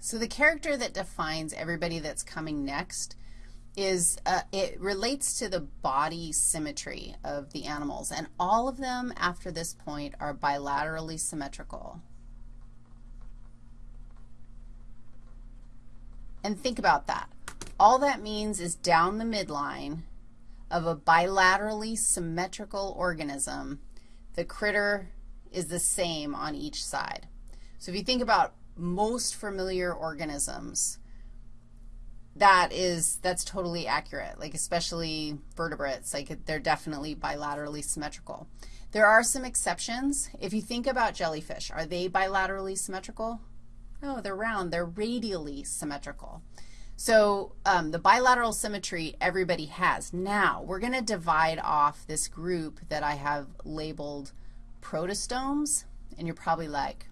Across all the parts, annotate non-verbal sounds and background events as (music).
So the character that defines everybody that's coming next is, uh, it relates to the body symmetry of the animals, and all of them after this point are bilaterally symmetrical. And think about that. All that means is down the midline of a bilaterally symmetrical organism, the critter is the same on each side. So if you think about most familiar organisms, that is, that's totally accurate, like especially vertebrates, like they're definitely bilaterally symmetrical. There are some exceptions. If you think about jellyfish, are they bilaterally symmetrical? No, they're round. They're radially symmetrical. So um, the bilateral symmetry everybody has. Now, we're going to divide off this group that I have labeled protostomes, and you're probably like,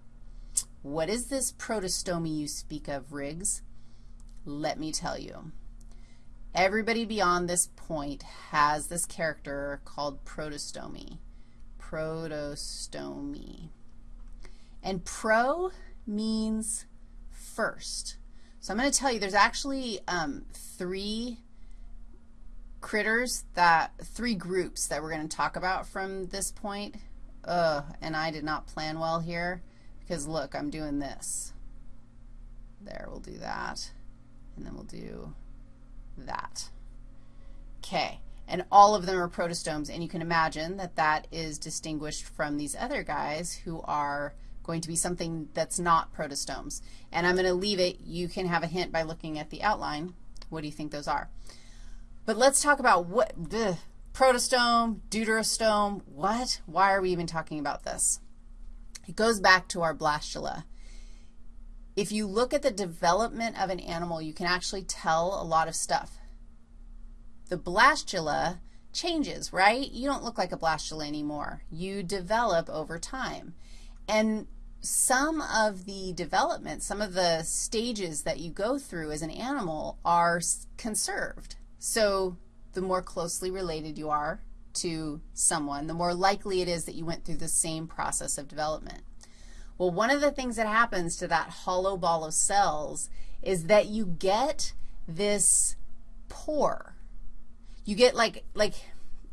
what is this protostomy you speak of, Riggs? Let me tell you. Everybody beyond this point has this character called protostomy. Protostomy. And pro means first. So I'm going to tell you there's actually um, three critters that, three groups that we're going to talk about from this point. Ugh, and I did not plan well here because look, I'm doing this. There, we'll do that. And then we'll do that. Okay. And all of them are protostomes, and you can imagine that that is distinguished from these other guys who are going to be something that's not protostomes. And I'm going to leave it. You can have a hint by looking at the outline. What do you think those are? But let's talk about what, the protostome, deuterostome, what? Why are we even talking about this? It goes back to our blastula. If you look at the development of an animal, you can actually tell a lot of stuff. The blastula changes, right? You don't look like a blastula anymore. You develop over time. And some of the development, some of the stages that you go through as an animal are conserved. So the more closely related you are to someone, the more likely it is that you went through the same process of development. Well, one of the things that happens to that hollow ball of cells is that you get this pore. You get like, like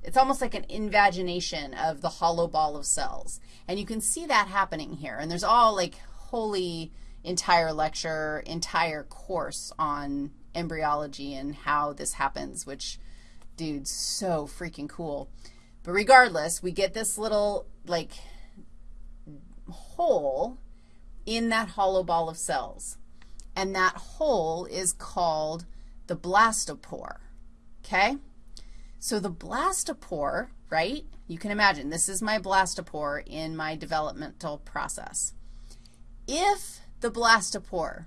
it's almost like an invagination of the hollow ball of cells. And you can see that happening here. And there's all like holy entire lecture, entire course on embryology and how this happens, which, dude, so freaking cool. But regardless, we get this little, like, hole in that hollow ball of cells. And that hole is called the blastopore, okay? So the blastopore, right, you can imagine this is my blastopore in my developmental process. If the blastopore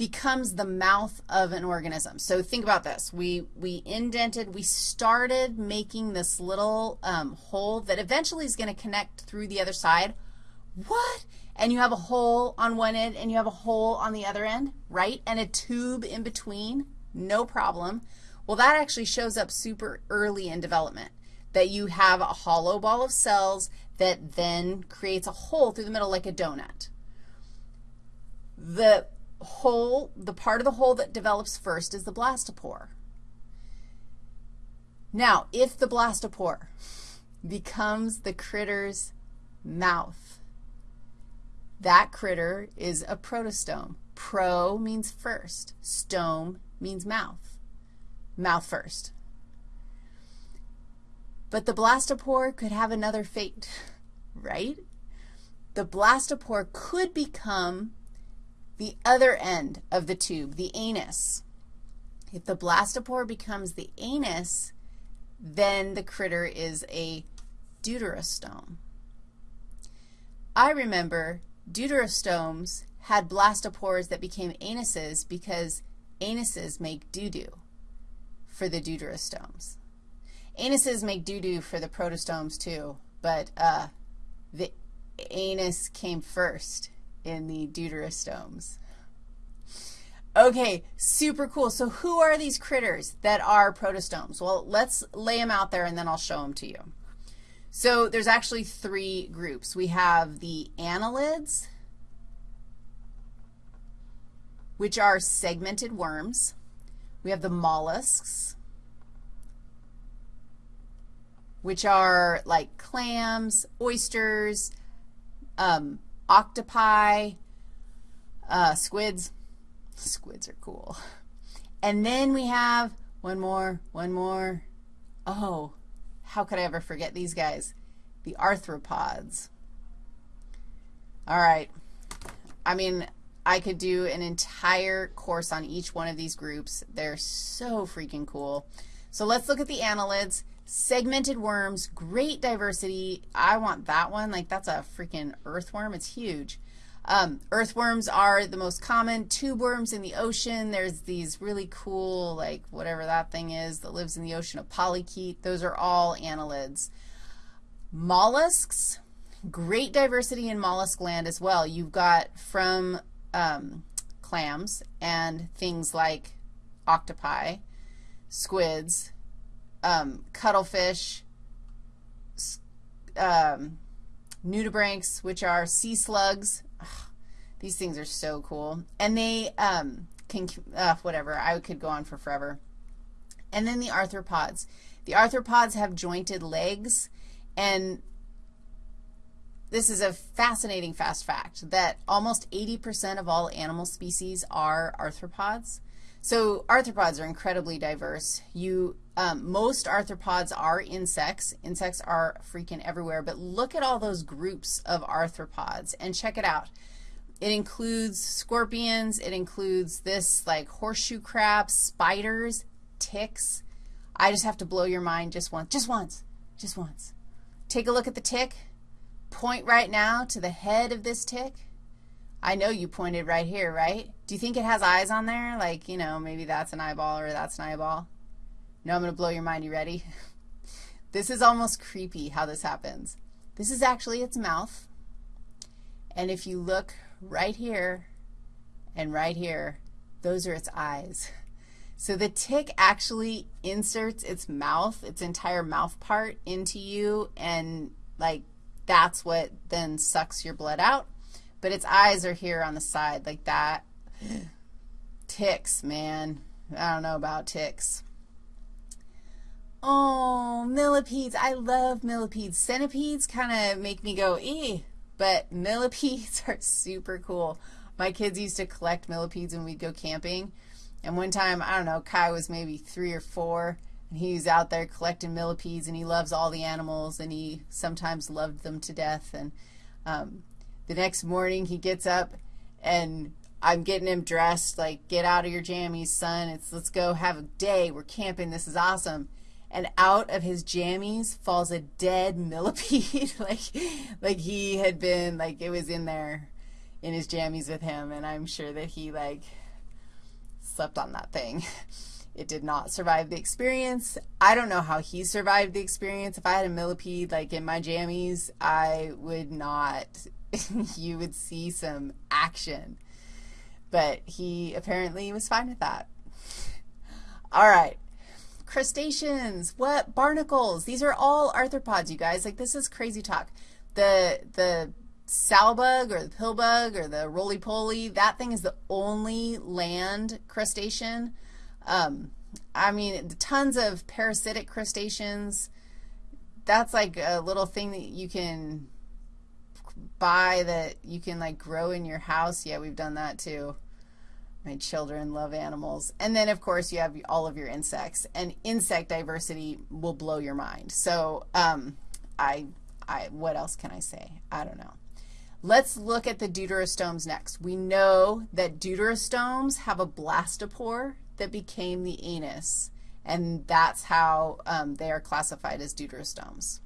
becomes the mouth of an organism. So think about this. We, we indented, we started making this little um, hole that eventually is going to connect through the other side. What? And you have a hole on one end and you have a hole on the other end, right? And a tube in between, no problem. Well, that actually shows up super early in development, that you have a hollow ball of cells that then creates a hole through the middle like a donut. The hole, the part of the hole that develops first is the blastopore. Now, if the blastopore becomes the critter's mouth, that critter is a protostome. Pro means first. Stome means mouth mouth first. But the blastopore could have another fate, (laughs) right? The blastopore could become the other end of the tube, the anus. If the blastopore becomes the anus, then the critter is a deuterostome. I remember deuterostomes had blastopores that became anuses because anuses make doo-doo for the deuterostomes. Anuses make doo-doo for the protostomes too, but uh, the anus came first in the deuterostomes. Okay, super cool. So who are these critters that are protostomes? Well, let's lay them out there and then I'll show them to you. So there's actually three groups. We have the annelids, which are segmented worms. We have the mollusks, which are like clams, oysters, um, octopi, uh, squids. Squids are cool. And then we have one more, one more. Oh, how could I ever forget these guys? The arthropods. All right. I mean, I could do an entire course on each one of these groups. They're so freaking cool. So let's look at the annelids. Segmented worms, great diversity. I want that one. Like, that's a freaking earthworm. It's huge. Um, earthworms are the most common. Tube worms in the ocean. There's these really cool, like, whatever that thing is that lives in the ocean, a polychaete. Those are all annelids. Mollusks, great diversity in mollusk land as well. You've got from um, clams and things like octopi, squids, um, cuttlefish, um, nudibranchs, which are sea slugs. Ugh, these things are so cool. And they um, can, uh, whatever, I could go on for forever. And then the arthropods. The arthropods have jointed legs, and this is a fascinating fast fact that almost 80% of all animal species are arthropods. So arthropods are incredibly diverse. You, um, most arthropods are insects. Insects are freaking everywhere. But look at all those groups of arthropods and check it out. It includes scorpions. It includes this like horseshoe crabs, spiders, ticks. I just have to blow your mind just once, just once, just once. Take a look at the tick. Point right now to the head of this tick. I know you pointed right here, right? Do you think it has eyes on there? Like, you know, maybe that's an eyeball or that's an eyeball. No, I'm going to blow your mind. You ready? (laughs) this is almost creepy how this happens. This is actually its mouth. And if you look right here and right here, those are its eyes. So the tick actually inserts its mouth, its entire mouth part into you, and like that's what then sucks your blood out. But its eyes are here on the side like that. (gasps) Ticks, man. I don't know about ticks. Oh, millipedes. I love millipedes. Centipedes kind of make me go, eh, but (laughs) millipedes are super cool. My kids used to collect millipedes when we'd go camping. And one time, I don't know, Kai was maybe three or four, and he was out there collecting millipedes, and he loves all the animals, and he sometimes loved them to death. And um, the next morning he gets up and I'm getting him dressed, like, get out of your jammies, son. It's let's go have a day. We're camping. This is awesome. And out of his jammies falls a dead (laughs) millipede, (laughs) like, like he had been, like it was in there in his jammies with him, and I'm sure that he, like, slept on that thing. (laughs) It did not survive the experience. I don't know how he survived the experience. If I had a millipede, like, in my jammies, I would not (laughs) you would see some action. But he apparently was fine with that. All right. Crustaceans, what? Barnacles. These are all arthropods, you guys. Like, this is crazy talk. The, the sow bug or the pill bug or the roly-poly, that thing is the only land crustacean. Um, I mean, tons of parasitic crustaceans. That's like a little thing that you can buy that you can like grow in your house. Yeah, we've done that too. My children love animals. And then, of course, you have all of your insects. And insect diversity will blow your mind. So um, I, I, what else can I say? I don't know. Let's look at the deuterostomes next. We know that deuterostomes have a blastopore that became the anus, and that's how um, they are classified as deuterostomes.